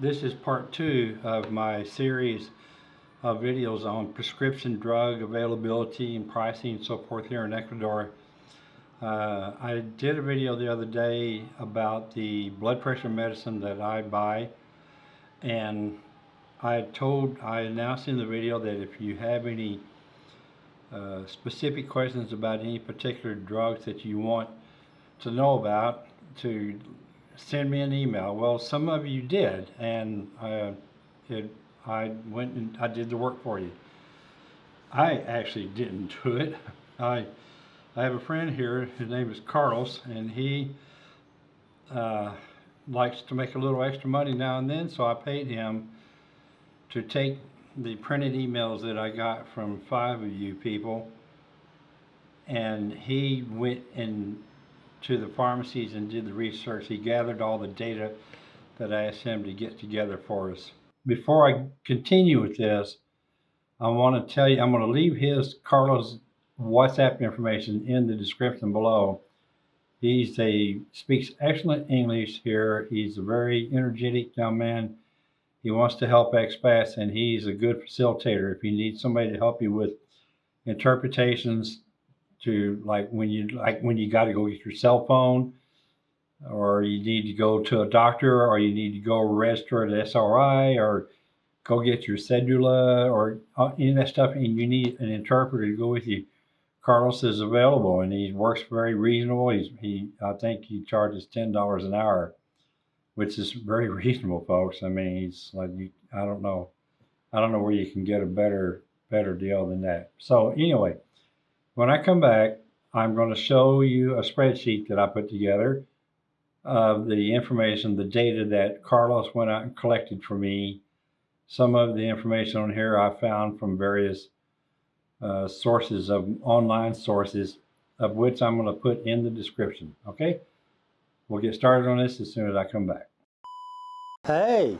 This is part two of my series of videos on prescription drug availability and pricing and so forth here in Ecuador. Uh, I did a video the other day about the blood pressure medicine that I buy and I told, I announced in the video that if you have any uh, specific questions about any particular drugs that you want to know about to send me an email. Well, some of you did, and uh, it, I went and I did the work for you. I actually didn't do it. I I have a friend here. His name is Carlos, and he uh, likes to make a little extra money now and then. So I paid him to take the printed emails that I got from five of you people, and he went and to the pharmacies and did the research. He gathered all the data that I asked him to get together for us. Before I continue with this, I want to tell you, I'm going to leave his, Carlos' WhatsApp information in the description below. He's a, speaks excellent English here. He's a very energetic young man. He wants to help expats and he's a good facilitator. If you need somebody to help you with interpretations, to like when you like when you got to go get your cell phone or you need to go to a doctor or you need to go register at SRI or go get your cedula or uh, any of that stuff and you need an interpreter to go with you. Carlos is available and he works very reasonable. He's, he, I think he charges $10 an hour, which is very reasonable, folks. I mean, he's like, you, I don't know. I don't know where you can get a better, better deal than that. So anyway, when I come back, I'm going to show you a spreadsheet that I put together of the information, the data that Carlos went out and collected for me. Some of the information on here I found from various uh, sources of online sources of which I'm going to put in the description. Okay, we'll get started on this as soon as I come back. Hey.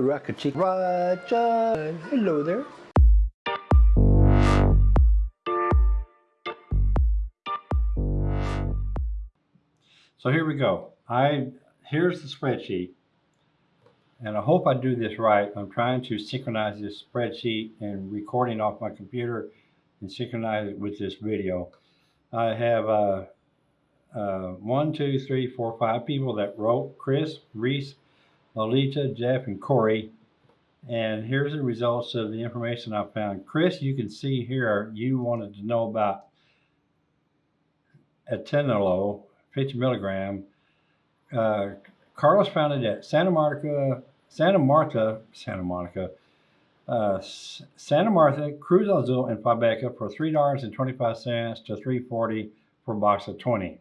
Rocket Chick. Hello there. So here we go. I Here's the spreadsheet. And I hope I do this right. I'm trying to synchronize this spreadsheet and recording off my computer and synchronize it with this video. I have uh, uh, one, two, three, four, five people that wrote, Chris, Reese, Lolita, Jeff, and Corey. And here's the results of the information I found. Chris, you can see here, you wanted to know about atenolol, 50 milligram. Uh, Carlos found it at Santa Monica, Santa Marta, Santa Monica, uh, Santa Marta, Cruz Azul, and Fybeca for $3.25 to $3.40 for a box of 20.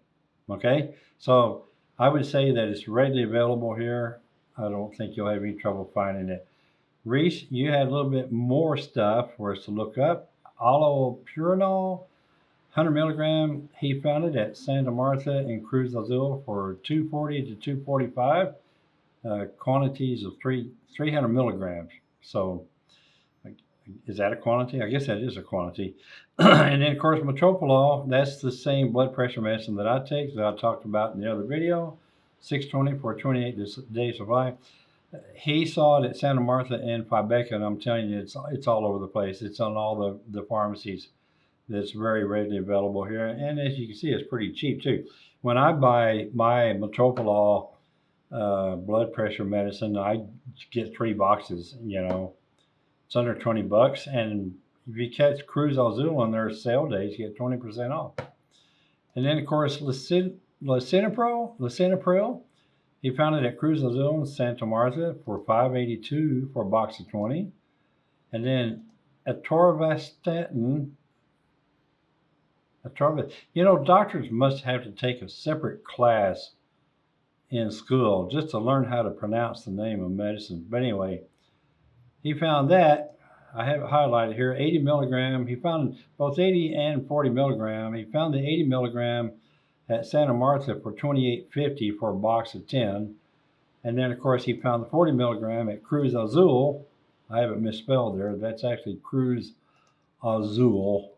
Okay, so I would say that it's readily available here. I don't think you'll have any trouble finding it. Reese, you had a little bit more stuff for us to look up. Allopurinol, 100 milligram, he found it at Santa Marta and Cruz Azul for 240 to 245, uh, quantities of three 300 milligrams. So is that a quantity? I guess that is a quantity. and then of course metoprolol, that's the same blood pressure medicine that I take that I talked about in the other video, 620 for 28 days of life. He saw it at Santa Martha and Fybeca, and I'm telling you, it's it's all over the place. It's on all the, the pharmacies that's very readily available here. And as you can see, it's pretty cheap too. When I buy my metoprolol uh, blood pressure medicine, I get three boxes, you know, it's under 20 bucks. And if you catch Cruz Azul on their sale days, you get 20% off. And then, of course, Lisinopril, Lisinopril, he found it at Cruz Azul in Santa Marta for 582 for a box of 20. And then atorvastatin, atorvastatin, you know, doctors must have to take a separate class in school just to learn how to pronounce the name of medicine. But anyway, he found that, I have it highlighted here, 80 milligram. He found both 80 and 40 milligram. He found the 80 milligram at Santa Marta for 28.50 for a box of 10. And then, of course, he found the 40 milligram at Cruz Azul. I have it misspelled there. That's actually Cruz Azul.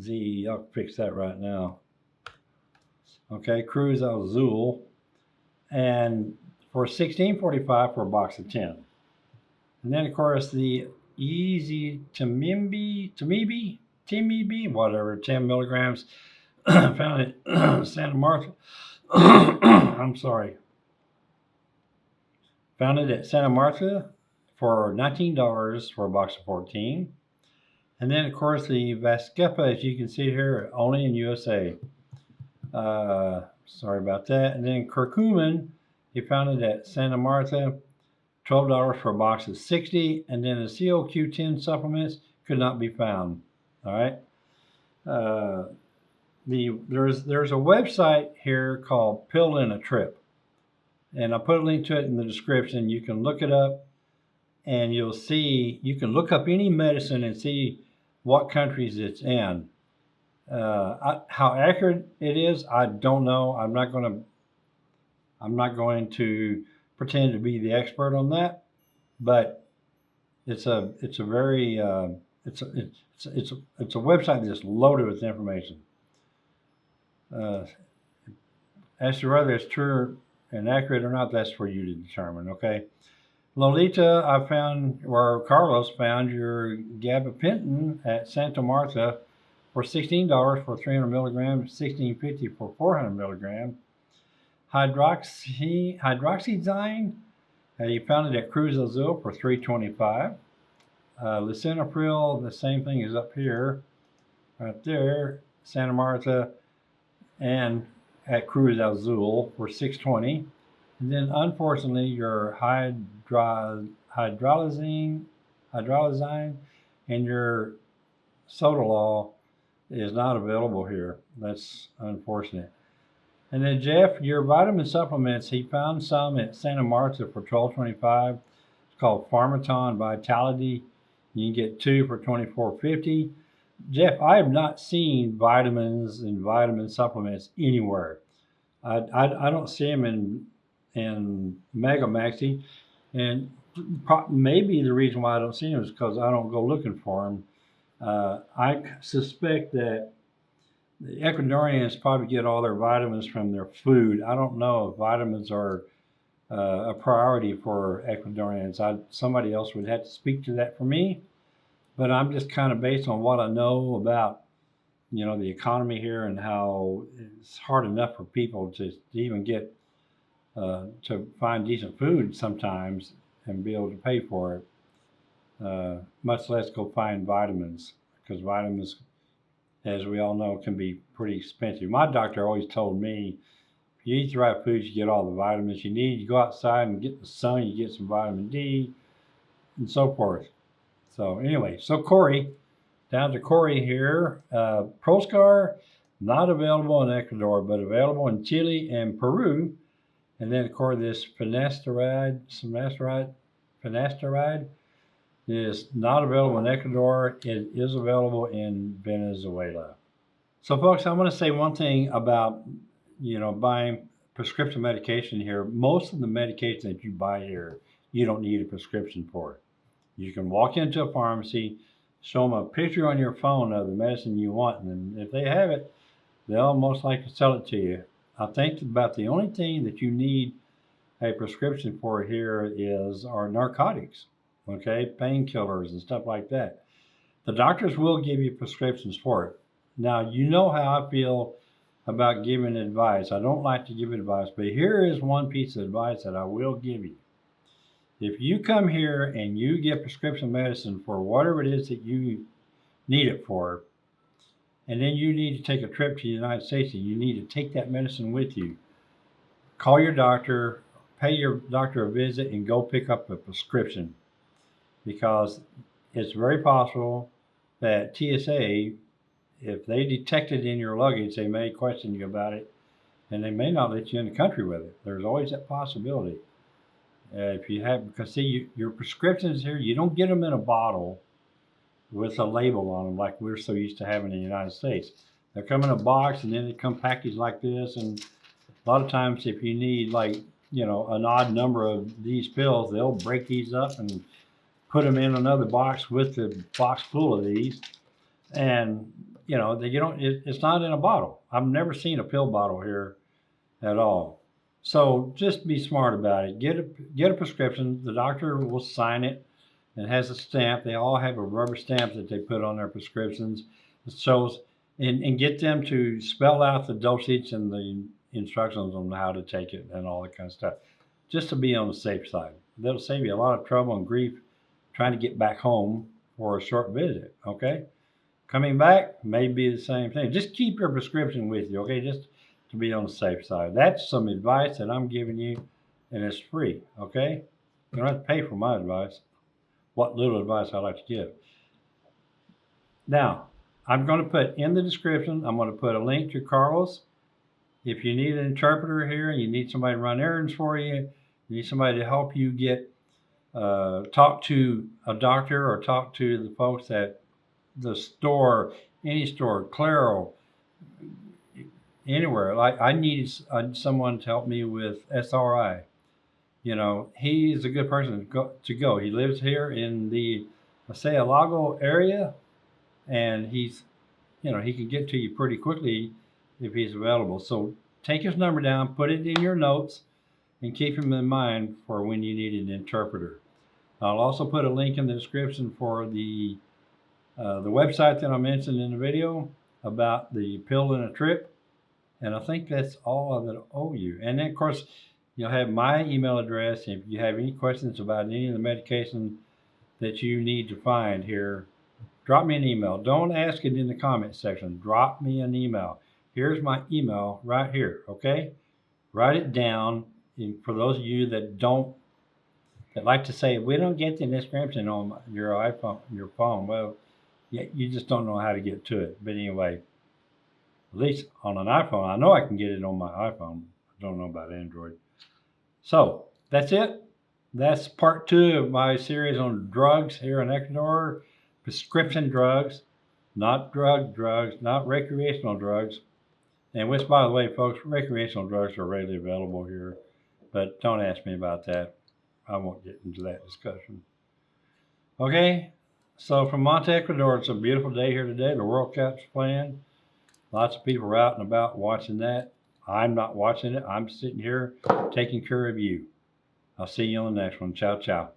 Z, I'll fix that right now. Okay, Cruz Azul and for sixteen forty-five for a box of ten. And then of course the easy Timimbi, Timibi, Timibi, whatever, ten milligrams, found at Santa Martha. I'm sorry. Found it at Santa Martha for nineteen dollars for a box of fourteen. And then of course the Vascepa, as you can see here, only in USA. Uh, sorry about that. And then curcumin, you found it at Santa Martha, twelve dollars for a box of sixty, and then the COQ10 supplements could not be found. All right. Uh, the there's there's a website here called Pill in a Trip, and I put a link to it in the description. You can look it up, and you'll see you can look up any medicine and see what countries it's in. Uh, I, how accurate it is, I don't know. I'm not going to. I'm not going to pretend to be the expert on that, but it's a it's a very uh, it's a, it's it's a, it's a website that's loaded with information. Uh, as to whether it's true and accurate or not, that's for you to determine. Okay. Lolita, I found, or Carlos found your gabapentin at Santa Martha for $16 for 300 milligrams, $16.50 for 400 milligrams. Hydroxy, hydroxyzine, uh, you found it at Cruz Azul for 325 uh, Lisinopril, the same thing is up here, right there, Santa Martha, and at Cruz Azul for 620 and then unfortunately your hydro, hydrolysine, hydrolysine and your sotalol is not available here. That's unfortunate. And then Jeff, your vitamin supplements, he found some at Santa Marta for twelve twenty-five. It's called Pharmaton Vitality. You can get two for twenty-four fifty. Jeff, I have not seen vitamins and vitamin supplements anywhere. I, I, I don't see them in in Mega Maxi, and maybe the reason why I don't see them is because I don't go looking for them. Uh, I suspect that the Ecuadorians probably get all their vitamins from their food. I don't know if vitamins are uh, a priority for Ecuadorians. I, somebody else would have to speak to that for me, but I'm just kind of based on what I know about, you know, the economy here and how it's hard enough for people to, to even get uh, to find decent food sometimes and be able to pay for it, uh, much less go find vitamins because vitamins, as we all know, can be pretty expensive. My doctor always told me if you eat the right foods, you get all the vitamins you need. You go outside and get the sun, you get some vitamin D and so forth. So, anyway, so Corey, down to Corey here. Uh, Proscar, not available in Ecuador, but available in Chile and Peru and then, of course, this finasteride, finasteride, finasteride is not available in Ecuador. It is available in Venezuela. So, folks, I want to say one thing about, you know, buying prescription medication here. Most of the medication that you buy here, you don't need a prescription for. You can walk into a pharmacy, show them a picture on your phone of the medicine you want, and if they have it, they'll most likely sell it to you. I think about the only thing that you need a prescription for here is our narcotics, okay, painkillers and stuff like that. The doctors will give you prescriptions for it. Now, you know how I feel about giving advice. I don't like to give advice, but here is one piece of advice that I will give you. If you come here and you get prescription medicine for whatever it is that you need it for, and then you need to take a trip to the United States and you need to take that medicine with you. Call your doctor, pay your doctor a visit, and go pick up a prescription because it's very possible that TSA, if they detect it in your luggage, they may question you about it and they may not let you in the country with it. There's always that possibility. Uh, if you have, because see, you, your prescriptions here, you don't get them in a bottle with a label on them like we're so used to having in the United States. They come in a box and then they come packaged like this. And a lot of times, if you need like you know an odd number of these pills, they'll break these up and put them in another box with the box full of these. And you know, they, you don't. It, it's not in a bottle. I've never seen a pill bottle here at all. So just be smart about it. Get a get a prescription. The doctor will sign it. It has a stamp. They all have a rubber stamp that they put on their prescriptions. It shows and, and get them to spell out the dosage and the instructions on how to take it and all that kind of stuff. Just to be on the safe side. That'll save you a lot of trouble and grief trying to get back home for a short visit. Okay. Coming back may be the same thing. Just keep your prescription with you. Okay. Just to be on the safe side. That's some advice that I'm giving you, and it's free, okay? You don't have to pay for my advice, what little advice I like to give. Now, I'm going to put in the description, I'm going to put a link to Carlos. If you need an interpreter here, and you need somebody to run errands for you, you need somebody to help you get, uh, talk to a doctor or talk to the folks at the store, any store, Claro, anywhere. Like I needed uh, someone to help me with SRI. You know, he's a good person to go. He lives here in the Lago area, and he's, you know, he can get to you pretty quickly if he's available. So take his number down, put it in your notes, and keep him in mind for when you need an interpreter. I'll also put a link in the description for the uh, the website that I mentioned in the video about the pill in a trip. And I think that's all I owe you. And then, of course, you'll have my email address. If you have any questions about any of the medication that you need to find here, drop me an email. Don't ask it in the comment section. Drop me an email. Here's my email right here, okay? Write it down. For those of you that don't, that like to say, we don't get the description on your iPhone, your phone. Well, you just don't know how to get to it. But anyway, at least on an iPhone. I know I can get it on my iPhone. I don't know about Android. So that's it. That's part two of my series on drugs here in Ecuador. Prescription drugs, not drug drugs, not recreational drugs. And which, by the way, folks, recreational drugs are readily available here. But don't ask me about that. I won't get into that discussion. Okay, so from Monte, Ecuador, it's a beautiful day here today. The World Cup's playing. Lots of people are out and about watching that. I'm not watching it. I'm sitting here taking care of you. I'll see you on the next one. Ciao, ciao.